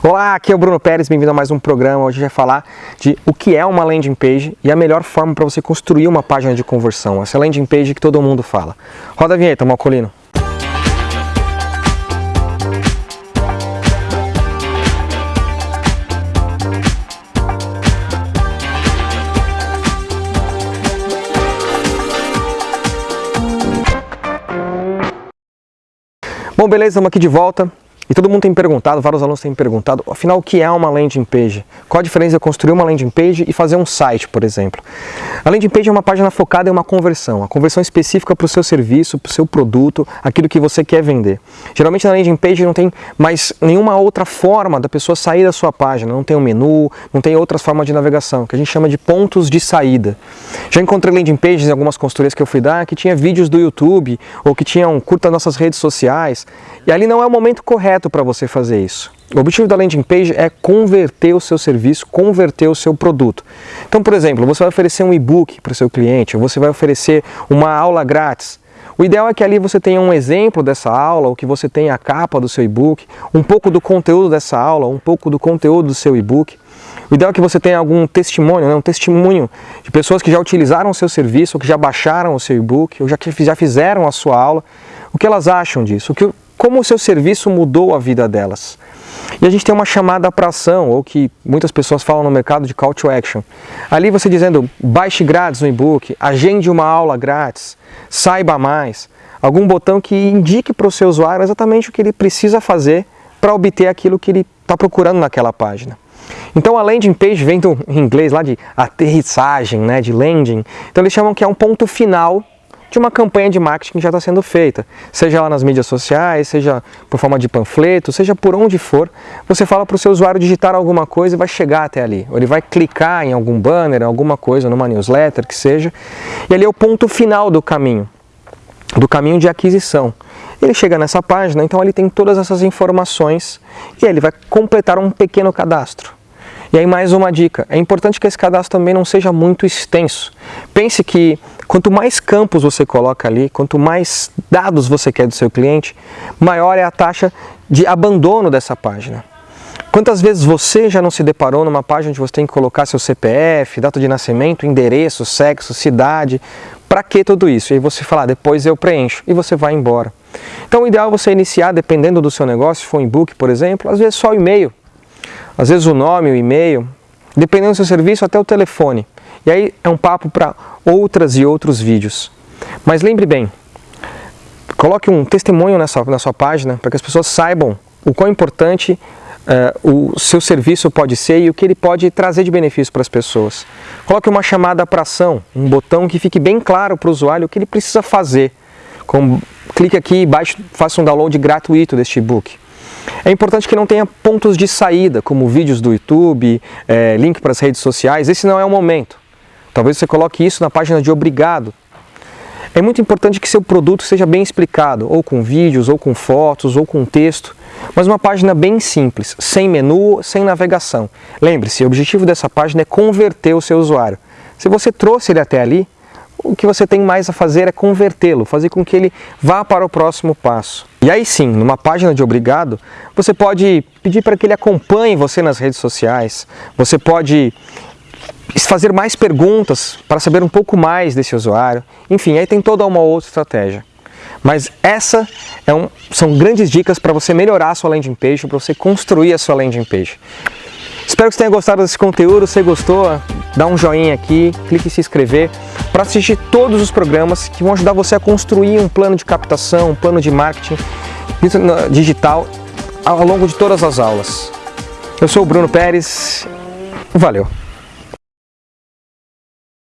Olá, aqui é o Bruno Pérez, bem-vindo a mais um programa. Hoje a gente vai falar de o que é uma landing page e a melhor forma para você construir uma página de conversão. Essa landing page que todo mundo fala. Roda a vinheta, Malcolino. Bom, beleza, estamos aqui de volta. E todo mundo tem perguntado, vários alunos têm perguntado, afinal, o que é uma landing page? Qual a diferença de construir uma landing page e fazer um site, por exemplo? A landing page é uma página focada em uma conversão, a conversão específica para o seu serviço, para o seu produto, aquilo que você quer vender. Geralmente na landing page não tem mais nenhuma outra forma da pessoa sair da sua página, não tem um menu, não tem outras formas de navegação, que a gente chama de pontos de saída. Já encontrei landing pages em algumas consultorias que eu fui dar, que tinha vídeos do YouTube, ou que tinham curta nossas redes sociais, e ali não é o momento correto correto para você fazer isso. O objetivo da landing page é converter o seu serviço, converter o seu produto. Então, por exemplo, você vai oferecer um e-book para o seu cliente, você vai oferecer uma aula grátis. O ideal é que ali você tenha um exemplo dessa aula, ou que você tenha a capa do seu e-book, um pouco do conteúdo dessa aula, um pouco do conteúdo do seu e-book. O ideal é que você tenha algum testemunho, né, um testemunho de pessoas que já utilizaram o seu serviço, ou que já baixaram o seu e-book, ou já, já fizeram a sua aula. O que elas acham disso? O que, como o seu serviço mudou a vida delas. E a gente tem uma chamada para ação, ou que muitas pessoas falam no mercado de call to action. Ali você dizendo, baixe grátis no e-book, agende uma aula grátis, saiba mais. Algum botão que indique para o seu usuário exatamente o que ele precisa fazer para obter aquilo que ele está procurando naquela página. Então a landing page vem do em inglês lá de aterrissagem, né, de landing. Então eles chamam que é um ponto final de uma campanha de marketing que já está sendo feita, seja lá nas mídias sociais, seja por forma de panfleto, seja por onde for, você fala para o seu usuário digitar alguma coisa e vai chegar até ali, ou ele vai clicar em algum banner, alguma coisa, numa newsletter, que seja, e ali é o ponto final do caminho, do caminho de aquisição. Ele chega nessa página, então ele tem todas essas informações e ele vai completar um pequeno cadastro. E aí mais uma dica, é importante que esse cadastro também não seja muito extenso. Pense que quanto mais campos você coloca ali, quanto mais dados você quer do seu cliente, maior é a taxa de abandono dessa página. Quantas vezes você já não se deparou numa página onde você tem que colocar seu CPF, data de nascimento, endereço, sexo, cidade, para que tudo isso? E aí você fala, ah, depois eu preencho, e você vai embora. Então o ideal é você iniciar, dependendo do seu negócio, se for um e-book, por exemplo, às vezes só e-mail, às vezes o nome, o e-mail, dependendo do seu serviço, até o telefone. E aí é um papo para outras e outros vídeos. Mas lembre bem, coloque um testemunho nessa, na sua página para que as pessoas saibam o quão importante uh, o seu serviço pode ser e o que ele pode trazer de benefício para as pessoas. Coloque uma chamada para ação, um botão que fique bem claro para o usuário o que ele precisa fazer. Com, clique aqui e faça um download gratuito deste e-book. É importante que não tenha pontos de saída, como vídeos do YouTube, é, link para as redes sociais, esse não é o momento. Talvez você coloque isso na página de obrigado. É muito importante que seu produto seja bem explicado, ou com vídeos, ou com fotos, ou com texto, mas uma página bem simples, sem menu, sem navegação. Lembre-se, o objetivo dessa página é converter o seu usuário. Se você trouxe ele até ali, o que você tem mais a fazer é convertê-lo, fazer com que ele vá para o próximo passo. E aí sim, numa página de obrigado, você pode pedir para que ele acompanhe você nas redes sociais, você pode fazer mais perguntas para saber um pouco mais desse usuário, enfim, aí tem toda uma outra estratégia. Mas essa é um, são grandes dicas para você melhorar a sua landing page, para você construir a sua landing page. Espero que você tenha gostado desse conteúdo, se gostou, dá um joinha aqui, clique em se inscrever para assistir todos os programas que vão ajudar você a construir um plano de captação, um plano de marketing digital ao longo de todas as aulas. Eu sou o Bruno Pérez, valeu!